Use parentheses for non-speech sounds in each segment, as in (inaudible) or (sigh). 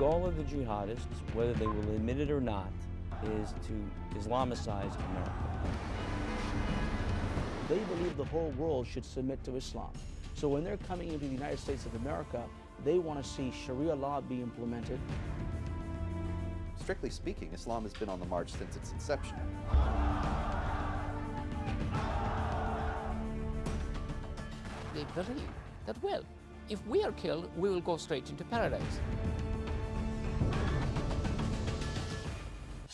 goal of the jihadists, whether they will admit it or not, is to Islamicize America. They believe the whole world should submit to Islam. So when they're coming into the United States of America, they want to see Sharia law be implemented. Strictly speaking, Islam has been on the march since its inception. They believe that, well, if we are killed, we will go straight into paradise.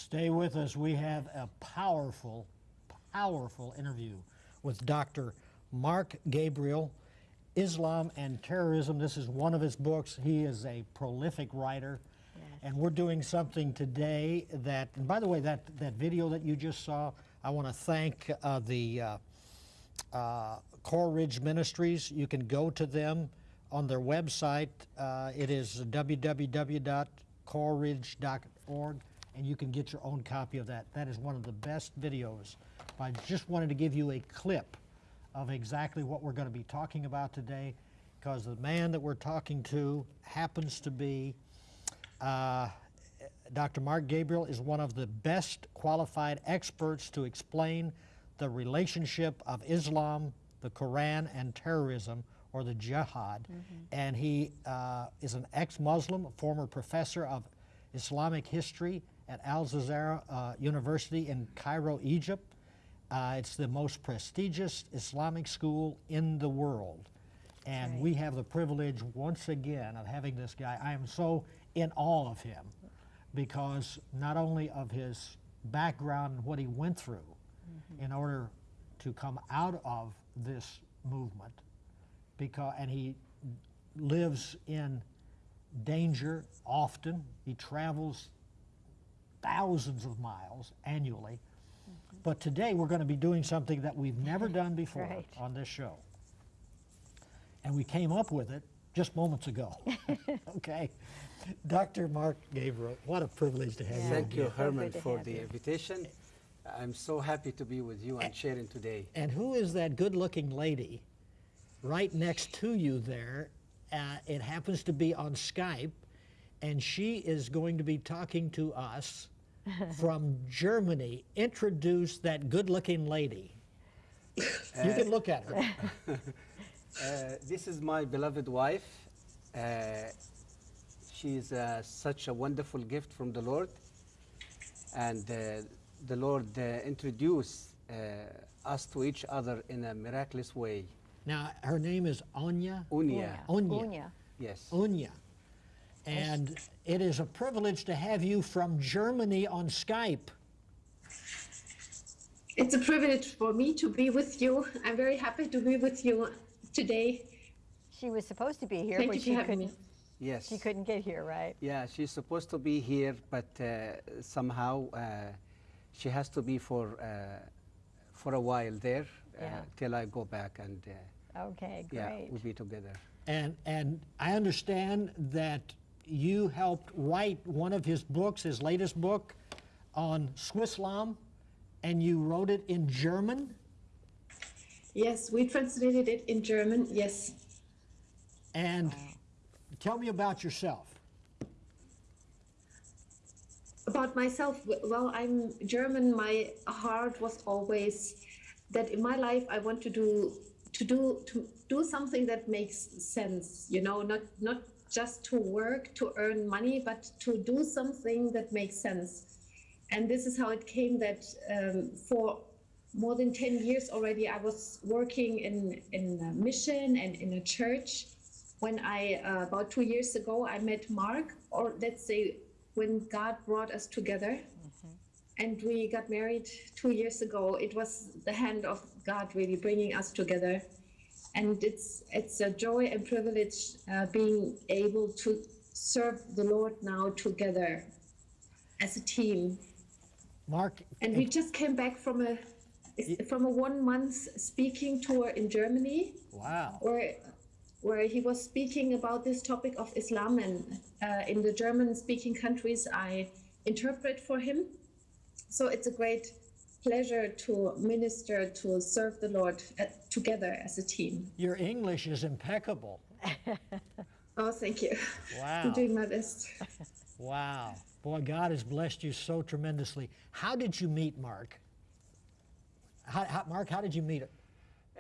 Stay with us. We have a powerful, powerful interview with Dr. Mark Gabriel, Islam and Terrorism. This is one of his books. He is a prolific writer. Yes. And we're doing something today that, and by the way, that, that video that you just saw, I want to thank uh, the uh, uh, Coral Ridge Ministries. You can go to them on their website. Uh, it is www.coralridge.org, and you can get your own copy of that. That is one of the best videos. I just wanted to give you a clip of exactly what we're going to be talking about today, because the man that we're talking to happens to be uh, Dr. Mark Gabriel is one of the best qualified experts to explain the relationship of Islam, the Quran, and terrorism, or the jihad. And he uh, is an ex-Muslim, a former professor of Islamic history at Al-Azhar uh, University in Cairo, Egypt. Uh, it's the most prestigious Islamic school in the world. And right. we have the privilege once again of having this guy. I am so in awe of him because not only of his background and what he went through in order to come out of this movement, because and he lives in danger often. He travels thousands of miles annually. But today we're going to be doing something that we've never done (laughs) before Right. on this show. And we came up with it just moments ago. (laughs) okay. Dr. Mark Gabriel, what a privilege to have you. Thank you, again. So Herman, for the you. invitation. I'm so happy to be with you and sharing today. And who is that good looking lady right next to you there? Uh, it happens to be on Skype, and she is going to be talking to us from Germany. Introduce that good looking lady. you can look at her. Uh, this is my beloved wife. Uh, she is uh, such a wonderful gift from the Lord. And uh, the Lord uh, introduced uh, us to each other in a miraculous way. Now, her name is Anya. Unya. Onya. Onya. Yes. Unya. And it is a privilege to have you from Germany on Skype. It's a privilege for me to be with you. I'm very happy to be with you today. She was supposed to be here, Thank but you she for having me. couldn't. Yes. She couldn't get here, right? Yeah, she's supposed to be here, but uh, somehow uh, she has to be for uh, for a while there uh, Yeah. till I go back and uh, Okay, yeah, great. we'll be together. And, and I understand that you helped write one of his books, his latest book, on Swislam, and you wrote it in German. Yes, we translated it in German. Yes. And tell me about yourself. About myself, well, I'm German. My heart was always that in my life I want to do to do to do something that makes sense. You know, not not just to work to earn money, but to do something that makes sense. And this is how it came that um, for more than 10 years already, I was working in, in a mission and in a church. When I, uh, about two years ago, I met Mark, or let's say when God brought us together and we got married two years ago. It was the hand of God really bringing us together. And it's, it's a joy and privilege uh, being able to serve the Lord now together as a team. Mark, And we just came back from a from a one month speaking tour in Germany, wow. where where he was speaking about this topic of Islam, and uh, in the German speaking countries, I interpret for him. So it's a great pleasure to minister to serve the Lord uh, together as a team. Your English is impeccable. (laughs) Oh, thank you. Wow. I'm doing my best. Wow. Boy, God has blessed you so tremendously. How did you meet Mark? How, how, Mark, how did you meet him?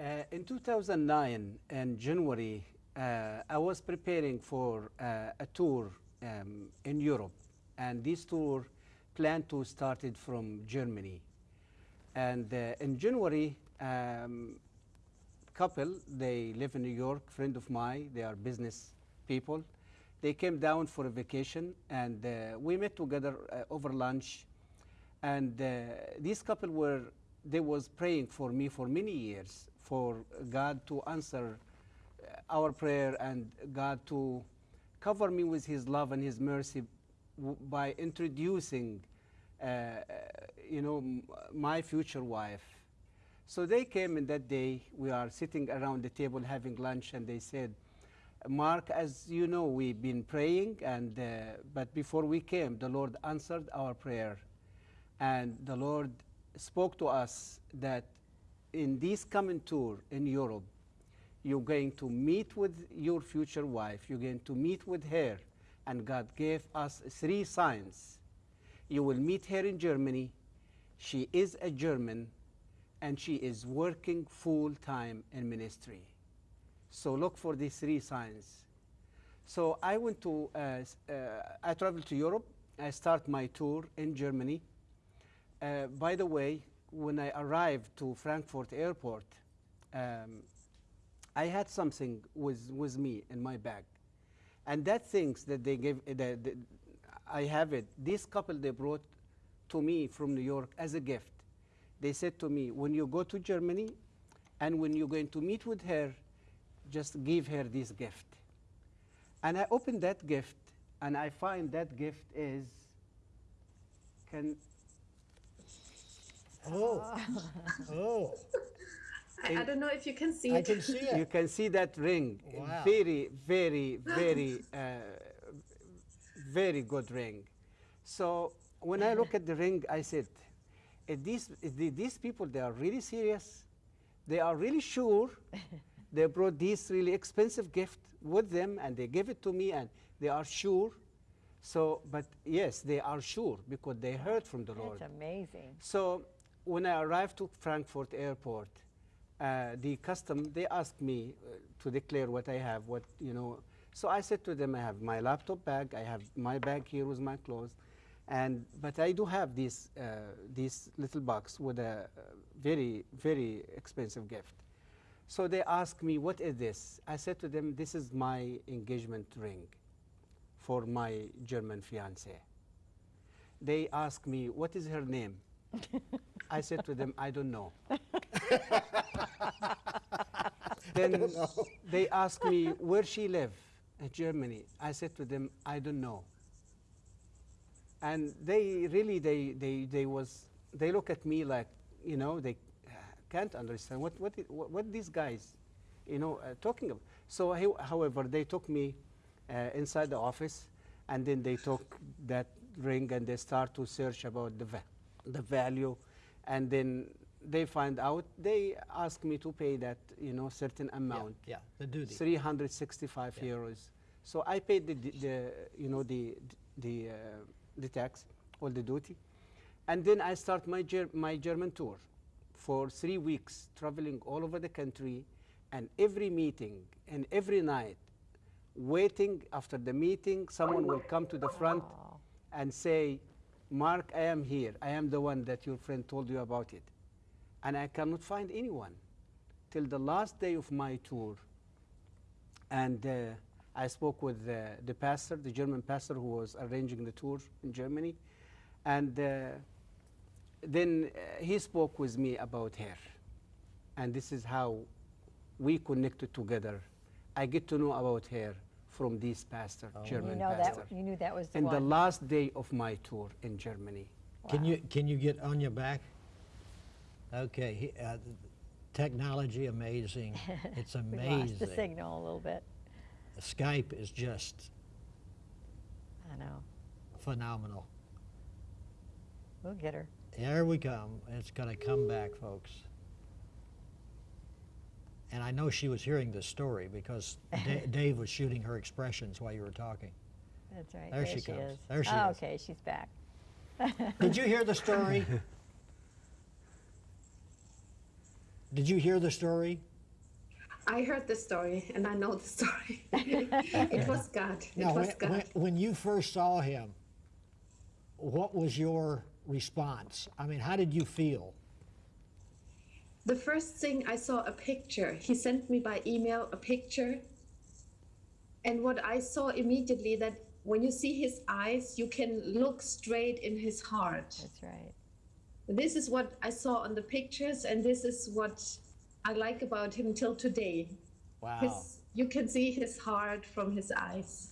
Uh, in 2009, in January, uh, I was preparing for uh, a tour um, in Europe, and this tour planned to start it from Germany. And in January, um, couple, they live in New York, friend of mine, they are business people. They came down for a vacation, and uh, we met together uh, over lunch. And uh, this couple were, they was praying for me for many years, for God to answer uh, our prayer and God to cover me with His love and His mercy by introducing, uh, you know, my future wife. So they came in that day. We are sitting around the table having lunch, and they said, Mark, as you know, we've been praying, and uh, but before we came, the Lord answered our prayer, and the Lord spoke to us that in this coming tour in Europe, you're going to meet with your future wife. You're going to meet with her, and God gave us three signs. You will meet her in Germany. She is a German, and she is working full time in ministry. So look for these three signs. So I went to, uh, uh, I traveled to Europe. I start my tour in Germany. Uh, by the way, when I arrived to Frankfurt airport, um, I had something with, with me in my bag. And that things that they gave, the, the, I have it, this couple they brought to me from New York as a gift. They said to me, when you go to Germany and when you're going to meet with her, just give her this gift. And I opened that gift and I find that gift is, can, Oh, (laughs) oh, I, I don't know if you can see I it. can see it. you can see that ring. Wow. Very, very, very, (laughs) uh, very good ring. So when I look at the ring, I said, these, these people, they are really serious. They are really sure. (laughs) they brought this really expensive gift with them and they gave it to me and they are sure. So, but yes, they are sure because they heard from the Lord. That's amazing. So when I arrived to Frankfurt airport, uh, the custom they asked me uh, to declare what I have, what you know. So I said to them, I have my laptop bag, I have my bag here with my clothes, and but I do have this uh, this little box with a uh, very very expensive gift. So they asked me, what is this? I said to them, this is my engagement ring for my German fiance they asked me, What is her name? (laughs) I said to them, I don't know. (laughs) then they asked me, Where she live? In Germany. I said to them, I don't know. And they really, they, they, they was, they look at me like, you know, they uh, can't understand what, what, what, what these guys, you know, uh, talking about. So, how- however, they took me uh, inside the office, and then they took that ring and they start to search about the, va- the value, and then they find out. They ask me to pay that, you know, certain Yeah, amount. yeah, the duty. 365 Yeah. euros. So I paid the, the, the you know the the uh, the tax all the duty, and then I start my ger- my German tour for three weeks, traveling all over the country, and every meeting and every night, waiting after the meeting, someone will come to the front and say, "Mark, I am here. I am the one that your friend told you about it," and I cannot find anyone till the last day of my tour. And uh, I spoke with uh, the pastor, the German pastor who was arranging the tour in Germany, and uh, then uh, he spoke with me about her, and this is how we connected together. I get to know about her from this pastor, You German know pastor, that. You knew that was the in one. the last day of my tour in Germany. Can you can you get on your back? Okay, he, uh, technology amazing. (laughs) It's amazing. we amazing. lost the signal a little bit. Skype is just I know. phenomenal. We'll get her. There we come. It's going to come back, folks. and I know she was hearing this story because Da- (laughs) Dave was shooting her expressions while you were talking. That's right. There she comes. is. There she oh, is. Okay, she's back. (laughs) Did you hear the story? (laughs) Did you hear the story? I heard the story and I know the story. (laughs) it was God. It Now, was when, God. when, when you first saw him, what was your response? I mean, how did you feel? The first thing I saw a picture. He sent me by email a picture. And what I saw immediately that when you see his eyes, you can look straight in his heart. That's right. This is what I saw on the pictures, and this is what I like about him till today. Wow. His, you can see his heart from his eyes.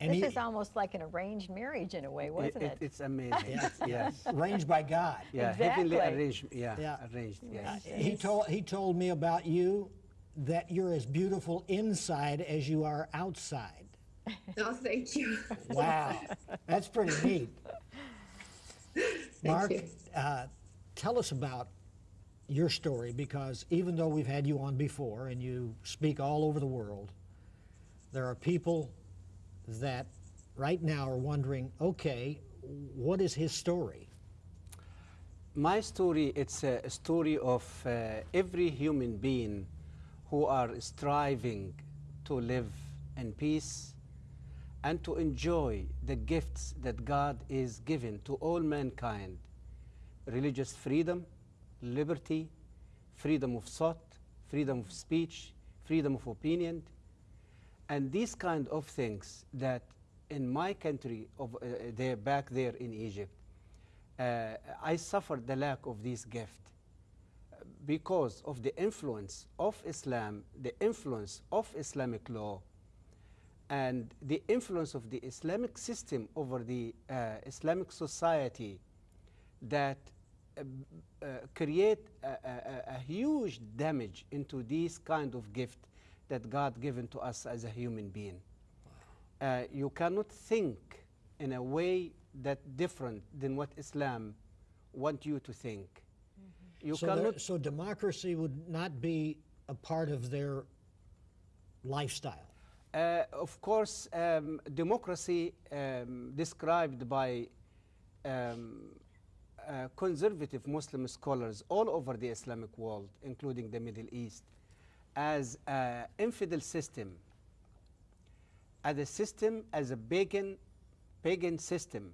And this he, is almost like an arranged marriage in a way, wasn't it? It's amazing. (laughs) yes. arranged by God. Yeah, heavenly Exactly. arranged. Yeah, Yeah. arranged. Yes. He told he told me about you that you're as beautiful inside as you are outside. No, (laughs) thank you. Wow, that's pretty neat. (laughs) Mark, you. uh, tell us about your story because even though we've had you on before and you speak all over the world, there are people that right now are wondering, okay, what is his story? My story, it's a story of uh, every human being who are striving to live in peace and to enjoy the gifts that God is giving to all mankind. Religious freedom, liberty, freedom of thought, freedom of speech, freedom of opinion, and these kind of things that in my country, of, uh, there, back there in Egypt, uh, I suffered the lack of this gift. Because of the influence of Islam, the influence of Islamic law, and the influence of the Islamic system over the uh, Islamic society that create a, a- a- a huge damage into this kind of gift that God given to us as a human being. Uh, you cannot think in a way that different than what Islam want you to think. You so, there- cannot so democracy would not be a part of their lifestyle. Uh, of course, um, democracy um, described by um, uh, conservative Muslim scholars all over the Islamic world, including the Middle East, as an infidel system, as a system, as a pagan, pagan system.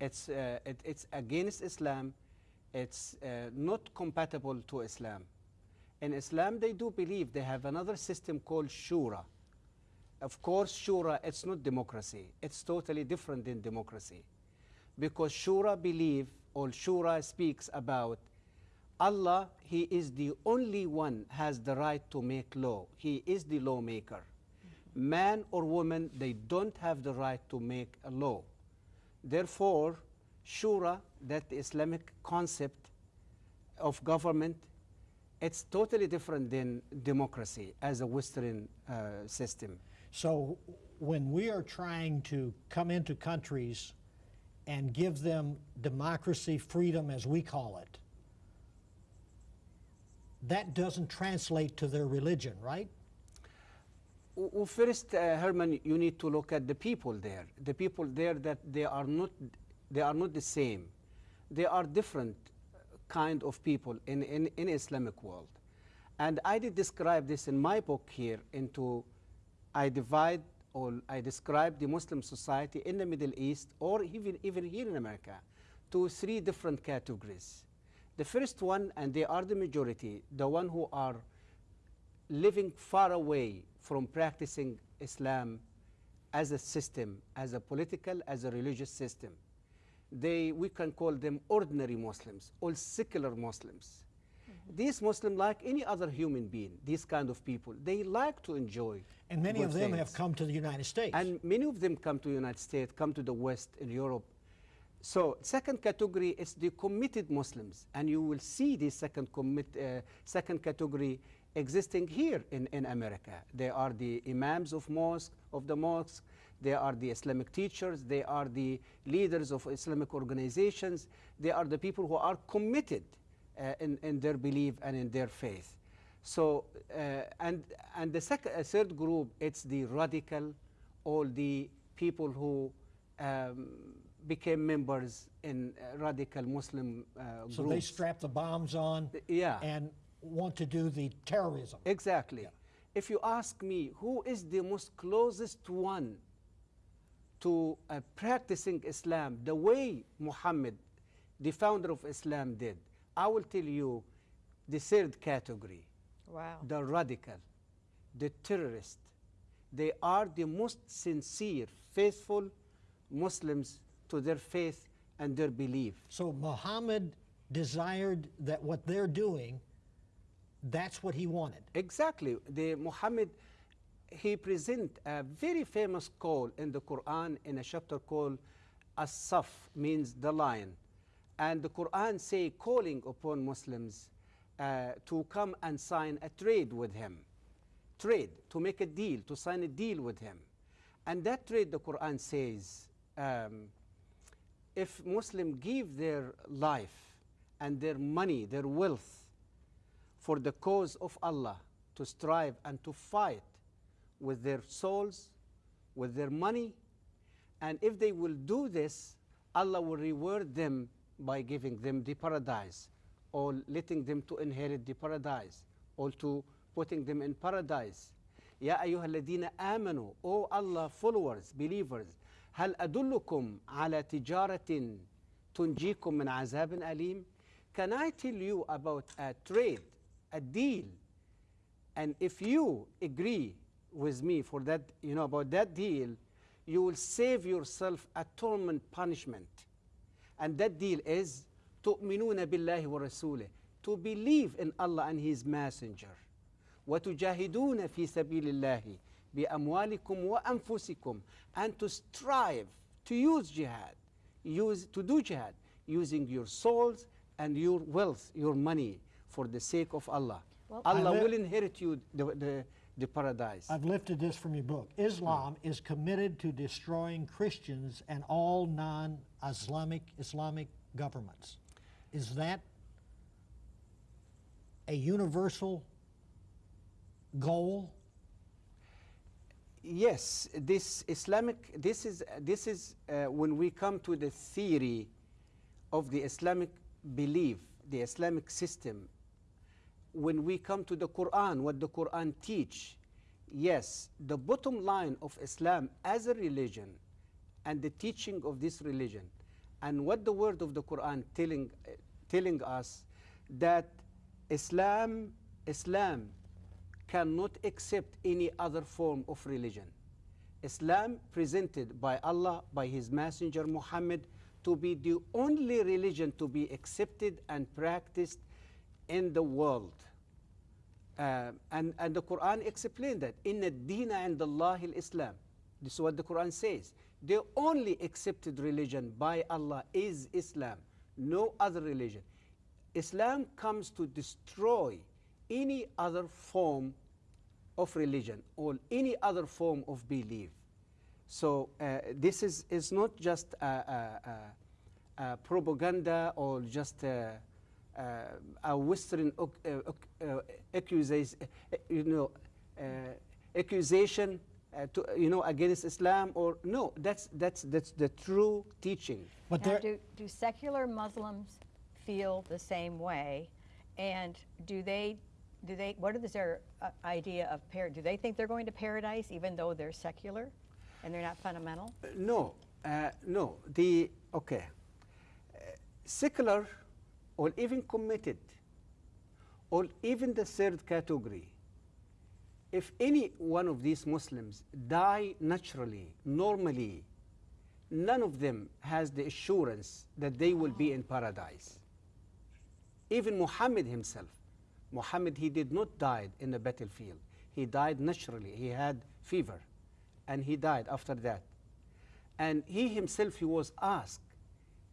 It's, uh, it, it's against Islam. It's uh, not compatible to Islam. In Islam, they do believe they have another system called Shura. Of course, Shura, it's not democracy. It's totally different than democracy. Because Shura believe, or Shura speaks about Allah, He is the only one has the right to make law. He is the lawmaker. Man or woman, they don't have the right to make a law. Therefore, Shura, that Islamic concept of government, it's totally different than democracy as a Western uh, system. So when we are trying to come into countries and give them democracy, freedom, as we call it, that doesn't translate to their religion, right? W- w- First, uh, Herman, you need to look at the people there. The people there that they are not, they are not the same. They are different kind of people in, in, in Islamic world. And I did describe this in my book here into, I divide I describe the Muslim society in the Middle East or even, even here in America to three different categories. The first one, and they are the majority, the one who are living far away from practicing Islam as a system, as a political, as a religious system. They, we can call them ordinary Muslims or secular Muslims. These Muslims, like any other human being, these kind of people, they like to enjoy. And many of them have come to the United States. And many of them come to the United States, come to the West in Europe. So second category is the committed Muslims, and you will see this second commit, uh, second category existing here in, in America. They are the imams of mosque of the mosques. They are the Islamic teachers. They are the leaders of Islamic organizations. They are the people who are committed in, in their belief and in their faith. So, uh, and, and the second, uh, third group, it's the radical, all the people who um, became members in uh, radical Muslim uh, So they strap the bombs on yeah. and want to do the terrorism. Exactly. If you ask me who is the most closest one to uh, practicing Islam the way Muhammad, the founder of Islam, did, I will tell you the third category Wow. the radical, the terrorist. They are the most sincere, faithful Muslims to their faith and their belief. So Muhammad desired that what they're doing, that's what he wanted. Exactly. The Muhammad, he present a very famous call in the Quran in a chapter called As-Saf, means the lion. And the Quran say calling upon Muslims uh, to come and sign a trade with him. Trade, to make a deal, to sign a deal with him. And that trade, the Quran says, um, if Muslim give their life and their money, their wealth, for the cause of Allah to strive and to fight with their souls, with their money. And if they will do this, Allah will reward them by giving them the paradise or letting them to inherit the paradise or to putting them in paradise. يا أيها الذين آمنوا O Allah followers, believers هل أدلكم على تجارة تنجيكم من عذاب أليم Can I tell you about a trade, a deal and if you agree with me for that, you know, about that deal, you will save yourself a torment punishment. And that deal is تؤمنون بالله ورسوله to believe in Allah and His Messenger وتجاهدون في سبيل الله بأموالكم وأنفسكم and to strive to use jihad use to do jihad using your souls and your wealth your money for the sake of Allah Well- Allah I li- will inherit you the, the, the paradise I've lifted this from your book. Islam is committed to destroying Christians and all non-Islamic Islamic governments. Is that a universal goal? Yes, this Islamic, this is, this is uh, when we come to the theory of the Islamic belief, the Islamic system, when we come to the Quran, what the Quran teach, yes, the bottom line of Islam as a religion and the teaching of this religion and what the word of the Quran telling, uh, telling us that Islam, Islam cannot accept any other form of religion. Islam presented by Allah, by His Messenger Muhammad, to be the only religion to be accepted and practiced in the world. Uh, and, and the Quran explained that in the dina and Allah Islam. This is what the Quran says. The only accepted religion by Allah is Islam, no other religion. Islam comes to destroy any other form of religion or any other form of belief. So uh, this is, is not just a, a, a, a propaganda or just a, a, a Western uh, uh, accusation, you know, uh, accusation uh, to, you know, against Islam or no, that's, that's, that's the true teaching. But Now, do, do secular Muslims feel the same way? And do they, do they, what is their uh, idea of par? Do they think they're going to paradise even though they're secular and they're not fundamental? No, uh, no. The okay, uh, secular, or even committed, or even the third category. If any one of these Muslims die naturally, normally, none of them has the assurance that they will be in paradise. Even Muhammad himself, Muhammad, he did not die in the battlefield. He died naturally. He had fever, and he died after that. And he himself, he was asked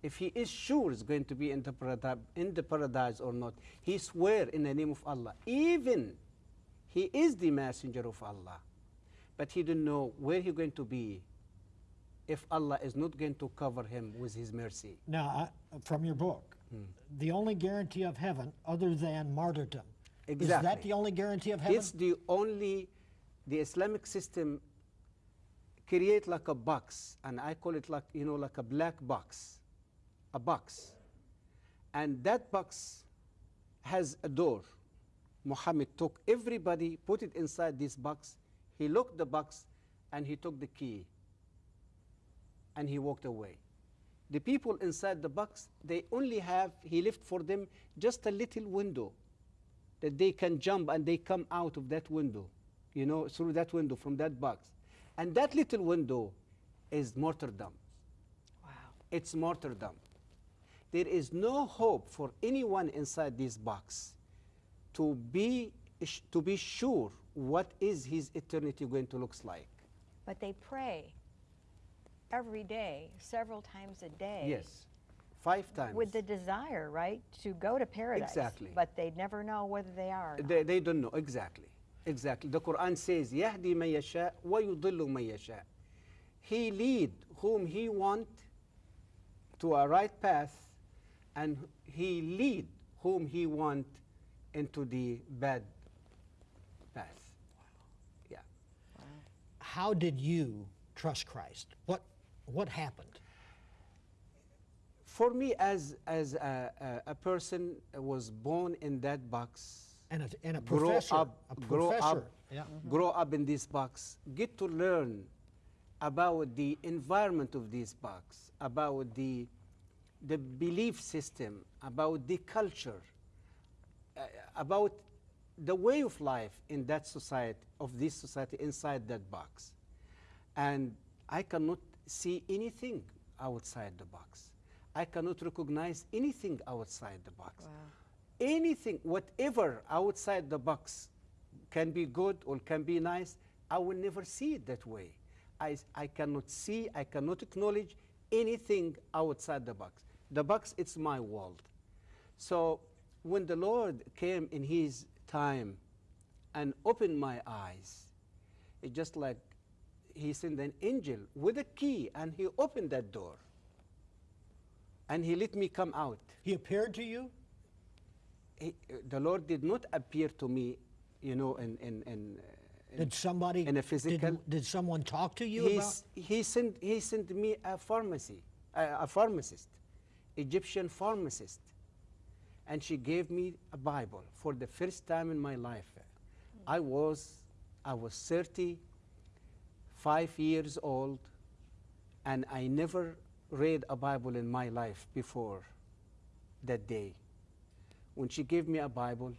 if he is sure is going to be in the, paradi- in the paradise or not. He swear in the name of Allah, even he is the messenger of Allah, but he didn't know where he going to be if Allah is not going to cover him with his mercy. now, I, from your book, hmm. the only guarantee of heaven other than martyrdom Is that the only guarantee of heaven? It's the only, the Islamic system create like a box, and I call it like, you know, like a black box, a box. And that box has a door. Muhammad took everybody, put it inside this box. He locked the box, and he took the key, and he walked away. The people inside the box, they only have, he left for them just a little window that they can jump and they come out of that window, you know, through that window from that box. And that little window is martyrdom. Wow. It's martyrdom There is no hope for anyone inside this box to be, sh- to be sure what is his eternity going to look like. But they pray every day, several times a day. Yes, five times. With the desire, right, to go to paradise. Exactly. But they never know whether they are. or not. They, they don't know exactly. Exactly. The Quran says, "يهدي من يشاء ويضل من يشاء." He lead whom he want to a right path, and he lead whom he want into the bad path. Yeah. How did you trust Christ? What what happened? For me, as as a, a, a person was born in that box, And a, and a grow professor, up, a grow professor. up, Yeah. grow up in this box, get to learn about the environment of this box, about the the belief system, about the culture, uh, about the way of life in that society, of this society inside that box. And I cannot see anything outside the box. I cannot recognize anything outside the box. Anything, whatever outside the box can be good or can be nice, I will never see it that way. I, I cannot see, I cannot acknowledge anything outside the box. The box, it's my world. So when the Lord came in His time and opened my eyes, it's just like He sent an angel with a key and He opened that door. And He let me come out. He appeared to you. He, the Lord did not appear to me, you know, in, in, in, uh, in Did somebody in a physical. Did, someone talk to you about? He sent he sent me a pharmacy, a pharmacist, Egyptian pharmacist, and she gave me a Bible for the first time in my life. I was I was 35 years old, and I never read a Bible in my life before that day. When she gave me a Bible,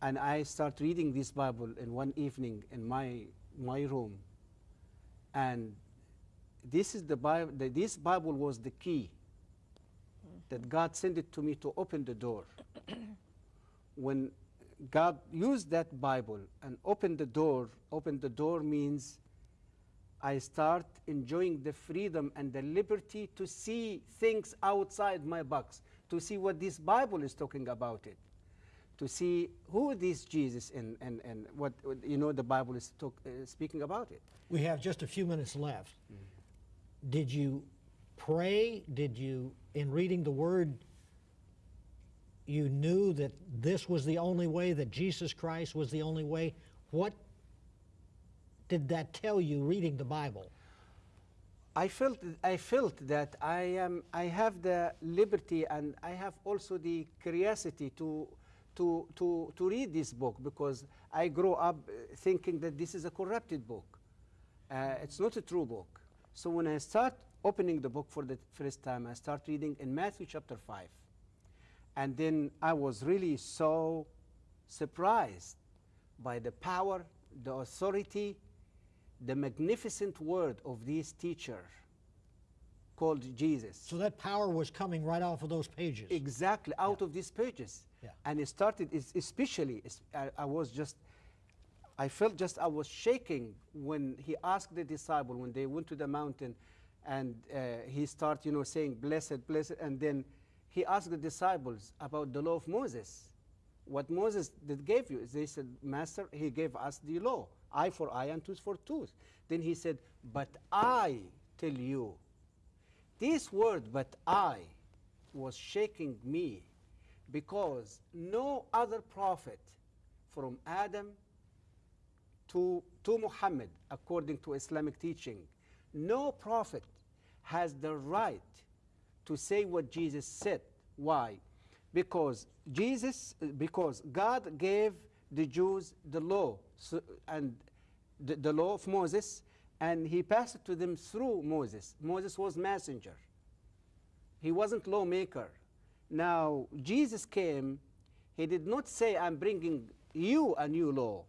and I start reading this Bible in one evening in my my room, and this is the Bible. This Bible was the key that God sent it to me to open the door. when God used that Bible and opened the door, opened the door means I start enjoying the freedom and the liberty to see things outside my box, to see what this Bible is talking about it, to see who this Jesus and, and, and what, you know, the Bible is talk, uh, speaking about it. We have just a few minutes left. Did you pray? Did you, in reading the Word, you knew that this was the only way, that Jesus Christ was the only way? What did that tell you reading the Bible? I felt I felt that I am I have the liberty and I have also the curiosity to to to to read this book because I grew up thinking that this is a corrupted book. Uh, it's not a true book. So when I start opening the book for the first time, I start reading in Matthew chapter five, and then I was really so surprised by the power, the authority, the magnificent word of this teacher called Jesus. So that power was coming right off of those pages. Exactly, out of these pages. Yeah. And it started, especially, I, I was just, I felt just I was shaking when he asked the disciple, when they went to the mountain, and uh, he started, you know, saying, blessed, blessed, and then he asked the disciples about the law of Moses. What Moses did gave you? They said, Master, he gave us the law, eye for eye and tooth for tooth. Then he said, but I tell you, this word, but I, was shaking me because no other prophet from Adam to, to Muhammad, according to Islamic teaching, no prophet has the right to say what Jesus said. Why? Because Jesus, because God gave the Jews the law so, and the, the law of Moses, and he passed it to them through Moses. Moses was messenger. He wasn't lawmaker. Now, Jesus came, he did not say, I'm bringing you a new law.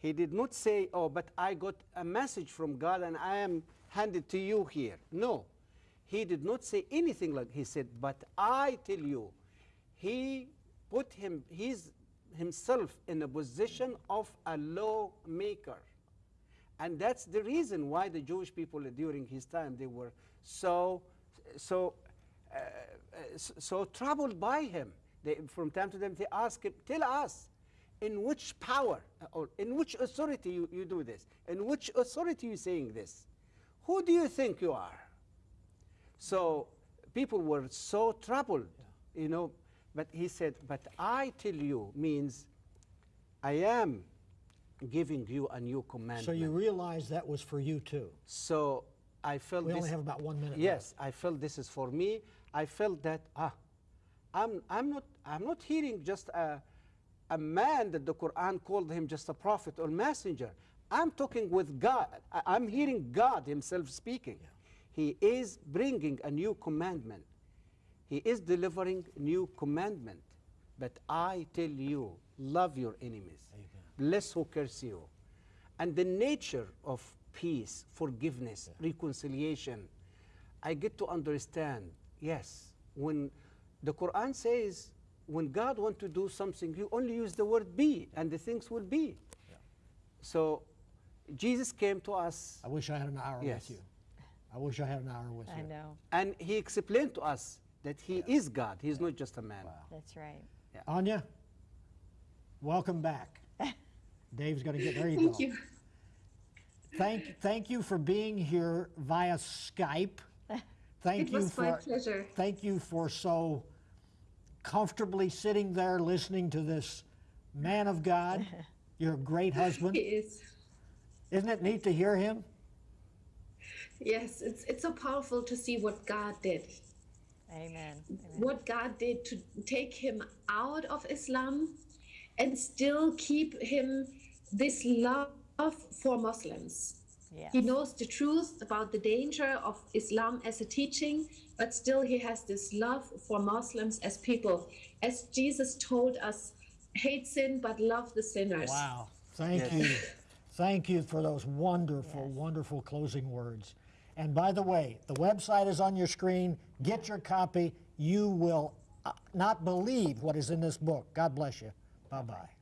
He did not say, oh, but I got a message from God and I am handed to you here. No. He did not say anything like he said, but I tell you, he put him, he's himself in a position of a lawmaker. And that's the reason why the Jewish people during his time, they were so, so, uh, so, troubled by him. They, from time to time, they ask him, tell us, in which power or in which authority you, you do this? In which authority you saying this? Who do you think you are? So people were so troubled, you know. But he said, but I tell you means I am giving you a new commandment. So you realize that was for you too. So I felt We this. only have about one minute Yes, I felt this is for me. I felt that ah, I'm I'm not I'm not hearing just a a man that the Quran called him just a prophet or messenger. I'm talking with God. I- I'm hearing God Himself speaking. He is bringing a new commandment. He is delivering new commandment. But I tell you, love your enemies. Bless who curse you. And the nature of peace, forgiveness, reconciliation, I get to understand, yes, when the Quran says, when God wants to do something, you only use the word be, and the things will be. So Jesus came to us, I wish I had an hour Yes. with you. I wish I had an hour with I you. I know, and he explained to us that he is God. He's not just a man. that's right. Anya, welcome back. (laughs) Dave's going to get there. You Thank go. you. Thank, thank you for being here via Skype. Thank (laughs) It you was for my pleasure. thank you for so comfortably sitting there listening to this man of God. (laughs) You're great husband. He is. Isn't it neat to hear him? Yes, it's it's so powerful to see what God did. Amen. What God did to take him out of Islam and still keep him this love for Muslims. Yes. He knows the truth about the danger of Islam as a teaching, but still he has this love for Muslims as people. As Jesus told us, hate sin but love the sinners. Wow. Thank you. (laughs) Thank you for those wonderful, wonderful closing words. And by the way, the website is on your screen. Get your copy. You will uh, not believe what is in this book. God bless you. Bye bye.